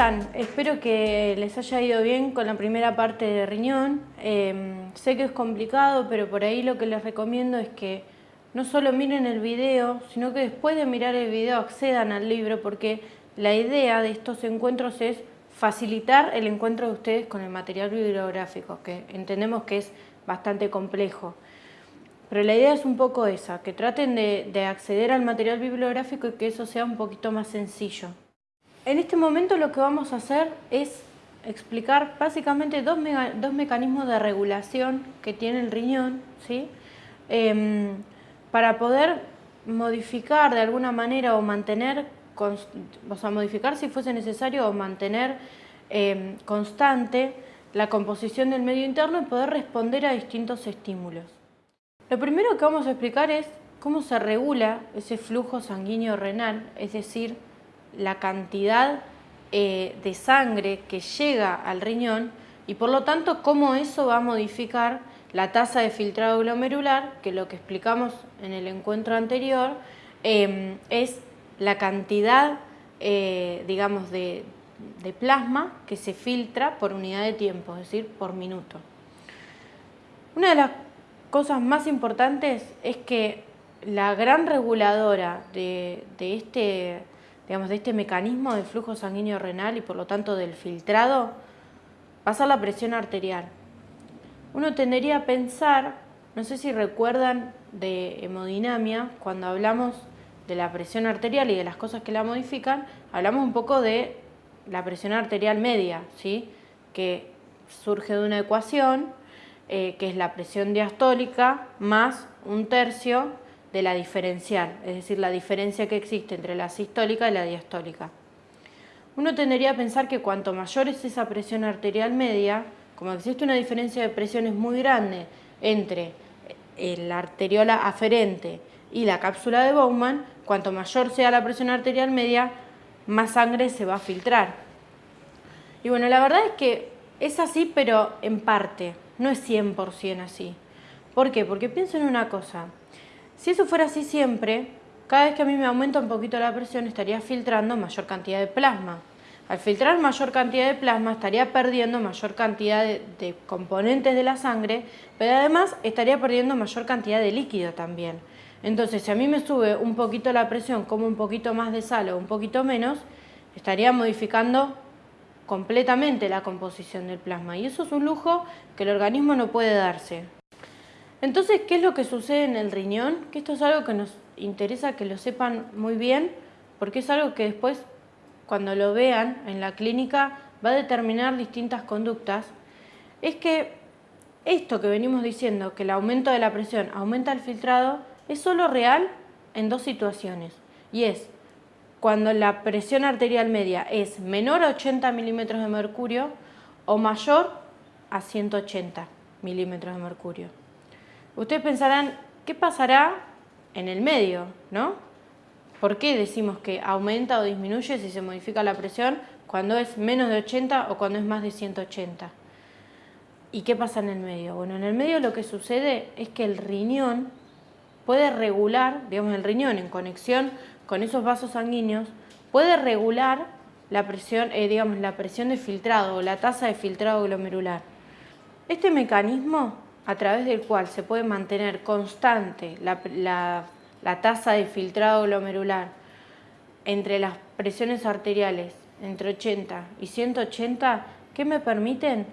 Espero que les haya ido bien con la primera parte de riñón. Em, sé que es complicado, pero por ahí lo que les recomiendo es que no solo miren el video, sino que después de mirar el video accedan al libro, porque la idea de estos encuentros es facilitar el encuentro de ustedes con el material bibliográfico, que entendemos que es bastante complejo. Pero la idea es un poco esa, que traten de, acceder al material bibliográfico y que eso sea un poquito más sencillo. En este momento lo que vamos a hacer es explicar básicamente dos, mecanismos de regulación que tiene el riñón, ¿sí? Em, para poder modificar de alguna manera o mantener modificar si fuese necesario o mantener eh, constante la composición del medio interno y poder responder a distintos estímulos. Lo primero que vamos a explicar es cómo se regula ese flujo sanguíneo renal, es decir, la cantidad eh, de sangre que llega al riñón y por lo tanto cómo eso va a modificar la tasa de filtrado glomerular, que lo que explicamos en el encuentro anterior eh, es la cantidad, eh, digamos, de, plasma que se filtra por unidad de tiempo, es decir, por minuto. Una de las cosas más importantes es que la gran reguladora de, este, digamos, de este mecanismo de flujo sanguíneo renal y por lo tanto del filtrado va a ser la presión arterial. Uno tendería a pensar, no sé si recuerdan de hemodinamia, cuando hablamos de la presión arterial y de las cosas que la modifican, hablamos un poco de la presión arterial media, ¿sí? que surge de una ecuación eh, que es la presión diastólica más un tercio de la diferencial, es decir, la diferencia que existe entre la sistólica y la diastólica. Uno tendería a pensar que cuanto mayor es esa presión arterial media, como existe una diferencia de presiones muy grande entre la arteriola aferente y la cápsula de Bowman, cuanto mayor sea la presión arterial media, más sangre se va a filtrar. Y bueno, la verdad es que es así, pero en parte, no es 100% así. ¿Por qué? Porque pienso en una cosa, si eso fuera así siempre, cada vez que a mí me aumenta un poquito la presión estaría filtrando mayor cantidad de plasma. Al filtrar mayor cantidad de plasma estaría perdiendo mayor cantidad de, componentes de la sangre, pero además estaría perdiendo mayor cantidad de líquido también. Entonces, si a mí me sube un poquito la presión, como un poquito más de sal o un poquito menos, estaría modificando completamente la composición del plasma. Y eso es un lujo que el organismo no puede darse. Entonces, ¿qué es lo que sucede en el riñón? Que esto es algo que nos interesa que lo sepan muy bien, porque es algo que después, cuando lo vean en la clínica, va a determinar distintas conductas. Es que esto que venimos diciendo, que el aumento de la presión aumenta el filtrado, es solo real en dos situaciones y es cuando la presión arterial media es menor a 80 milímetros de mercurio o mayor a 180 milímetros de mercurio. Ustedes pensarán, ¿qué pasará en el medio? ¿no? ¿Por qué decimos que aumenta o disminuye si se modifica la presión cuando es menos de 80 o cuando es más de 180? ¿Y qué pasa en el medio? Bueno, en el medio lo que sucede es que el riñón puede regular, digamos el riñón en conexión con esos vasos sanguíneos, puede regular la presión, eh, digamos, la presión de filtrado o la tasa de filtrado glomerular. Este mecanismo a través del cual se puede mantener constante la, la tasa de filtrado glomerular entre las presiones arteriales entre 80 y 180, ¿qué me permiten?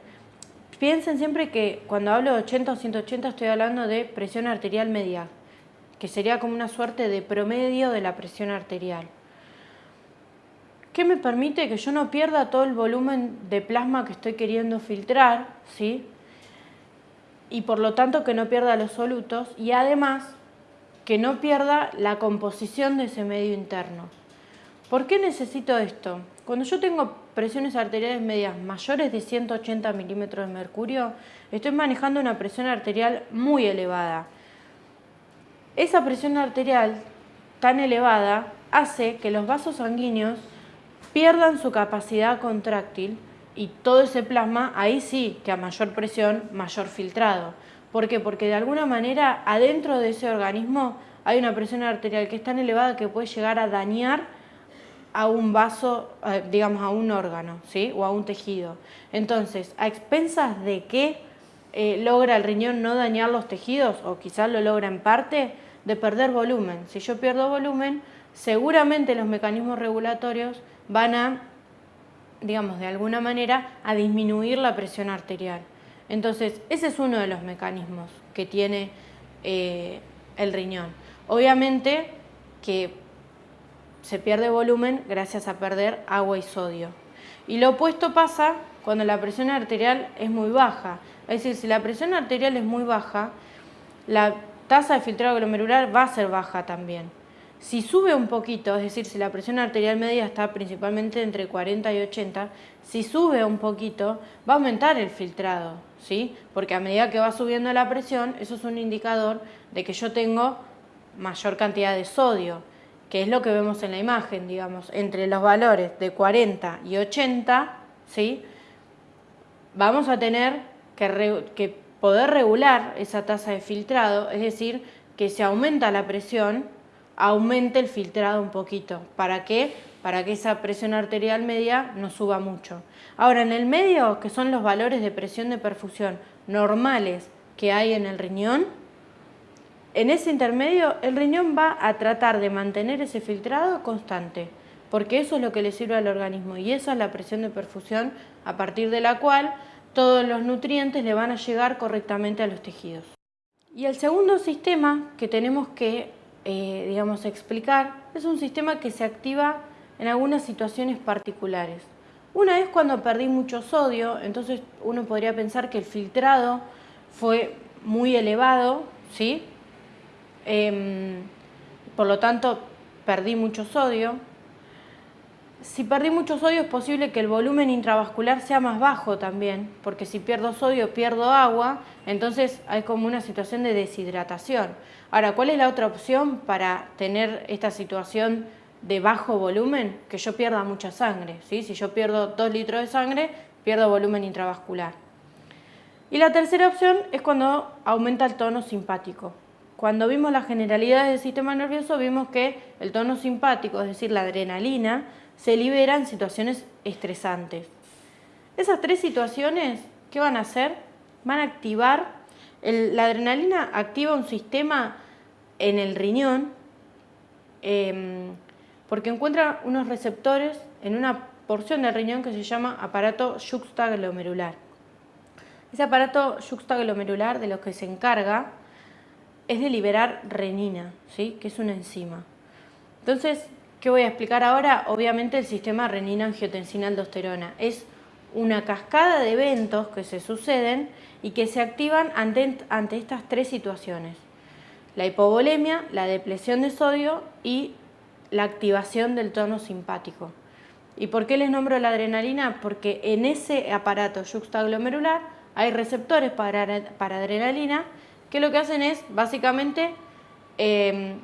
Piensen siempre que cuando hablo de 80 o 180 estoy hablando de presión arterial media, que sería como una suerte de promedio de la presión arterial. ¿Qué me permite que yo no pierda todo el volumen de plasma que estoy queriendo filtrar? ¿sí? Y por lo tanto que no pierda los solutos y además que no pierda la composición de ese medio interno. ¿Por qué necesito esto? Cuando yo tengo presiones arteriales medias mayores de 180 milímetros de mercurio, estoy manejando una presión arterial muy elevada esa presión arterial tan elevada hace que los vasos sanguíneos pierdan su capacidad contráctil y todo ese plasma, ahí sí que a mayor presión, mayor filtrado. ¿Por qué? Porque de alguna manera adentro de ese organismo hay una presión arterial que es tan elevada que puede llegar a dañar a un vaso, eh, digamos a un órgano, ¿sí? O a un tejido. Entonces, ¿a expensas de qué eh, logra el riñón no dañar los tejidos? O quizás lo logra en parte, de perder volumen. Si yo pierdo volumen, seguramente los mecanismos regulatorios van a, digamos, de alguna manera, a disminuir la presión arterial. Entonces, ese es uno de los mecanismos que tiene eh, el riñón. Obviamente que se pierde volumen gracias a perder agua y sodio. Y lo opuesto pasa cuando la presión arterial es muy baja. Es decir, si la presión arterial es muy baja, la tasa de filtrado glomerular va a ser baja también. Si sube un poquito, es decir, si la presión arterial media está principalmente entre 40 y 80, si sube un poquito, va a aumentar el filtrado, ¿sí? Porque a medida que va subiendo la presión, eso es un indicador de que yo tengo mayor cantidad de sodio, que es lo que vemos en la imagen, digamos, entre los valores de 40 y 80, ¿sí? Vamos a tener que, que poder regular esa tasa de filtrado, es decir, que si aumenta la presión, aumente el filtrado un poquito. ¿Para qué? Para que esa presión arterial media no suba mucho. Ahora, en el medio, que son los valores de presión de perfusión normales que hay en el riñón, en ese intermedio el riñón va a tratar de mantener ese filtrado constante, porque eso es lo que le sirve al organismo y esa es la presión de perfusión a partir de la cual todos los nutrientes le van a llegar correctamente a los tejidos. Y el segundo sistema que tenemos que eh, digamos, explicar es un sistema que se activa en algunas situaciones particulares. Una es cuando perdí mucho sodio, entonces uno podría pensar que el filtrado fue muy elevado, ¿sí? Em, por lo tanto, perdí mucho sodio. Si perdí mucho sodio es posible que el volumen intravascular sea más bajo también, porque si pierdo sodio pierdo agua, entonces hay como una situación de deshidratación. Ahora, ¿cuál es la otra opción para tener esta situación de bajo volumen? Que yo pierda mucha sangre. ¿sí? Si yo pierdo 2 litros de sangre, pierdo volumen intravascular. Y la tercera opción es cuando aumenta el tono simpático. Cuando vimos las generalidades del sistema nervioso, vimos que el tono simpático, es decir, la adrenalina, se libera en situaciones estresantes. Esas tres situaciones, ¿qué van a hacer? Van a activar, la adrenalina activa un sistema en el riñón em, porque encuentra unos receptores en una porción del riñón que se llama aparato yuxtaglomerular. Ese aparato yuxtaglomerular de lo que se encarga es de liberar renina, ¿sí? que es una enzima. Entonces, ¿qué voy a explicar ahora? Obviamente el sistema renina-angiotensina-aldosterona. Es una cascada de eventos que se suceden y que se activan ante, estas tres situaciones. La hipovolemia, la depresión de sodio y la activación del tono simpático. ¿Y por qué les nombro la adrenalina? Porque en ese aparato yuxtaglomerular hay receptores para, para adrenalina que lo que hacen es básicamente em,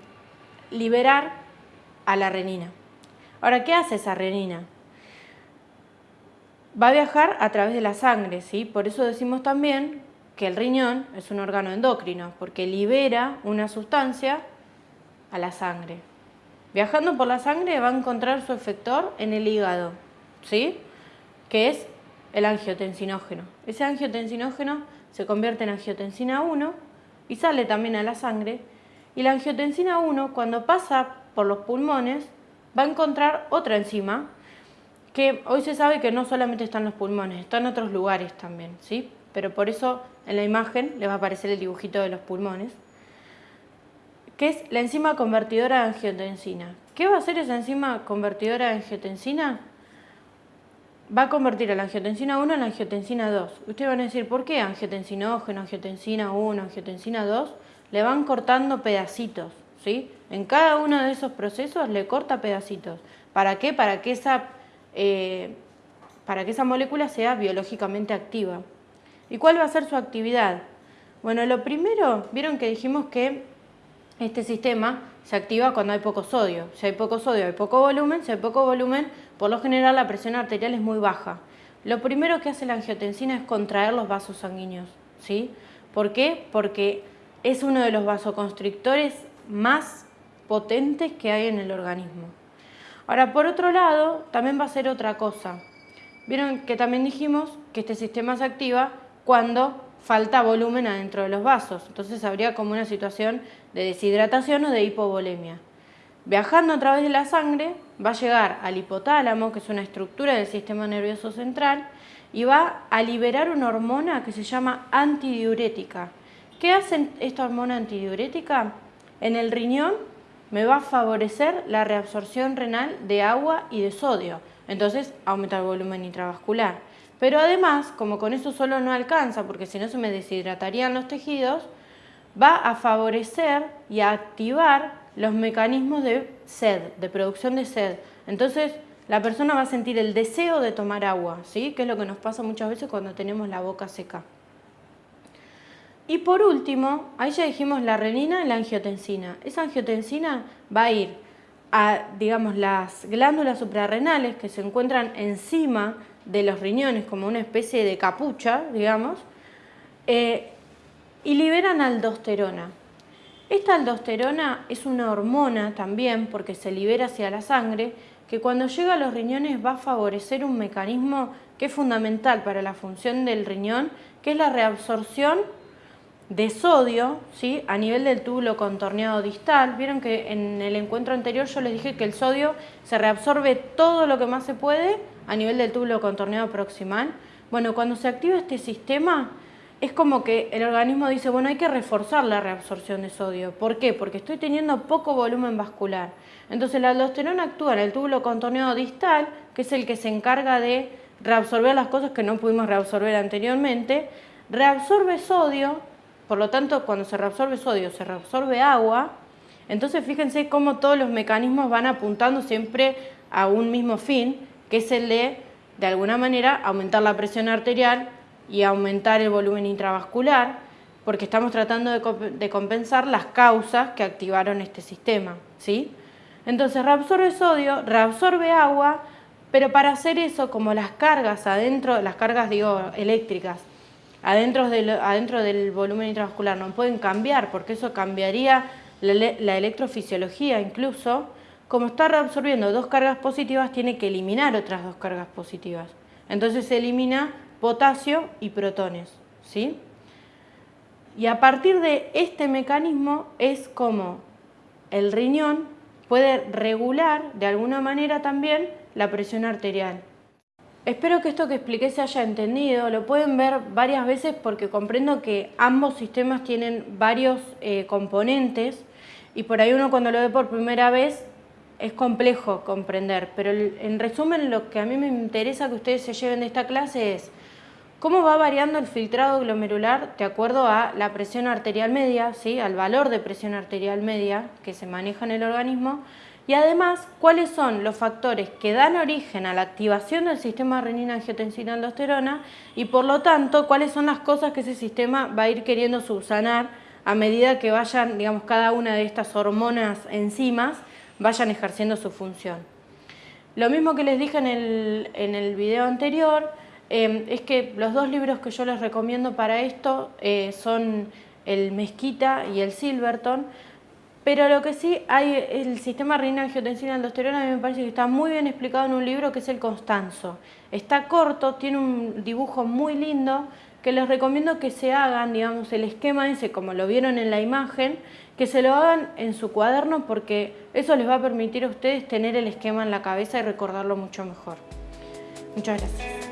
liberar a la renina. Ahora, ¿qué hace esa renina? Va a viajar a través de la sangre, ¿sí? Por eso decimos también que el riñón es un órgano endocrino, porque libera una sustancia a la sangre. Viajando por la sangre va a encontrar su efector en el hígado, ¿sí? Que es el angiotensinógeno. Ese angiotensinógeno se convierte en angiotensina 1 y sale también a la sangre. Y la angiotensina 1, cuando pasa por los pulmones, va a encontrar otra enzima que hoy se sabe que no solamente está en los pulmones, está en otros lugares también, ¿sí? Pero por eso en la imagen le va a aparecer el dibujito de los pulmones, que es la enzima convertidora de angiotensina. ¿Qué va a hacer esa enzima convertidora de angiotensina? Va a convertir a la angiotensina 1 en la angiotensina 2. Ustedes van a decir, ¿por qué angiotensinógeno, angiotensina 1, angiotensina 2? Le van cortando pedacitos, ¿sí? En cada uno de esos procesos le corta pedacitos. ¿Para qué? Para que esa, eh, para que esa molécula sea biológicamente activa. ¿Y cuál va a ser su actividad? Bueno, lo primero, vieron que dijimos que este sistema se activa cuando hay poco sodio. Si hay poco sodio, hay poco volumen. Si hay poco volumen, por lo general la presión arterial es muy baja. Lo primero que hace la angiotensina es contraer los vasos sanguíneos. ¿sí? ¿Por qué? Porque es uno de los vasoconstrictores más potentes que hay en el organismo. Ahora, por otro lado, también va a ser otra cosa. Vieron que también dijimos que este sistema se activa cuando falta volumen adentro de los vasos. Entonces habría como una situación de deshidratación o de hipovolemia. Viajando a través de la sangre, va a llegar al hipotálamo, que es una estructura del sistema nervioso central, y va a liberar una hormona que se llama antidiurética. ¿Qué hace esta hormona antidiurética? En el riñón me va a favorecer la reabsorción renal de agua y de sodio, entonces aumenta el volumen intravascular. Pero además, como con eso solo no alcanza, porque si no se me deshidratarían los tejidos, va a favorecer y a activar los mecanismos de sed, de producción de sed. Entonces, la persona va a sentir el deseo de tomar agua, ¿sí? que es lo que nos pasa muchas veces cuando tenemos la boca seca. Y por último, ahí ya dijimos la renina y la angiotensina. Esa angiotensina va a ir a, digamos, las glándulas suprarrenales que se encuentran encima de los riñones como una especie de capucha, digamos, eh, y liberan aldosterona. Esta aldosterona es una hormona también porque se libera hacia la sangre que cuando llega a los riñones va a favorecer un mecanismo que es fundamental para la función del riñón, que es la reabsorción de sodio ¿sí? a nivel del túbulo contorneado distal. Vieron que en el encuentro anterior yo les dije que el sodio se reabsorbe todo lo que más se puede a nivel del túbulo contorneado proximal. Bueno, cuando se activa este sistema es como que el organismo dice, bueno, hay que reforzar la reabsorción de sodio. ¿Por qué? Porque estoy teniendo poco volumen vascular. Entonces la aldosterona actúa en el túbulo contorneado distal, que es el que se encarga de reabsorber las cosas que no pudimos reabsorber anteriormente, reabsorbe sodio, por lo tanto cuando se reabsorbe sodio se reabsorbe agua, entonces fíjense cómo todos los mecanismos van apuntando siempre a un mismo fin, que es el de, de alguna manera, aumentar la presión arterial, y aumentar el volumen intravascular, porque estamos tratando de, compensar las causas que activaron este sistema. ¿sí? Entonces reabsorbe sodio, reabsorbe agua, pero para hacer eso, como las cargas adentro, las cargas digo eléctricas, adentro del, adentro del volumen intravascular no pueden cambiar, porque eso cambiaría la, la electrofisiología incluso, como está reabsorbiendo dos cargas positivas, tiene que eliminar otras dos cargas positivas. Entonces se elimina potasio y protones. ¿sí? Y a partir de este mecanismo es como el riñón puede regular de alguna manera también la presión arterial. Espero que esto que expliqué se haya entendido, lo pueden ver varias veces porque comprendo que ambos sistemas tienen varios eh, componentes y por ahí uno cuando lo ve por primera vez es complejo comprender, pero en resumen lo que a mí me interesa que ustedes se lleven de esta clase es ¿Cómo va variando el filtrado glomerular de acuerdo a la presión arterial media, ¿sí? al valor de presión arterial media que se maneja en el organismo? Y además, ¿cuáles son los factores que dan origen a la activación del sistema renina-angiotensina-aldosterona? Y por lo tanto, ¿cuáles son las cosas que ese sistema va a ir queriendo subsanar a medida que vayan, digamos, cada una de estas hormonas enzimas vayan ejerciendo su función? Lo mismo que les dije en el, en el video anterior, Em, es que los dos libros que yo les recomiendo para esto eh, son el Mezquita y el Silverton, pero lo que sí hay, el sistema renina angiotensina aldosterona a mí me parece que está muy bien explicado en un libro que es el Constanzo. Está corto, tiene un dibujo muy lindo que les recomiendo que se hagan, digamos, el esquema ese como lo vieron en la imagen, que se lo hagan en su cuaderno porque eso les va a permitir a ustedes tener el esquema en la cabeza y recordarlo mucho mejor. Muchas gracias.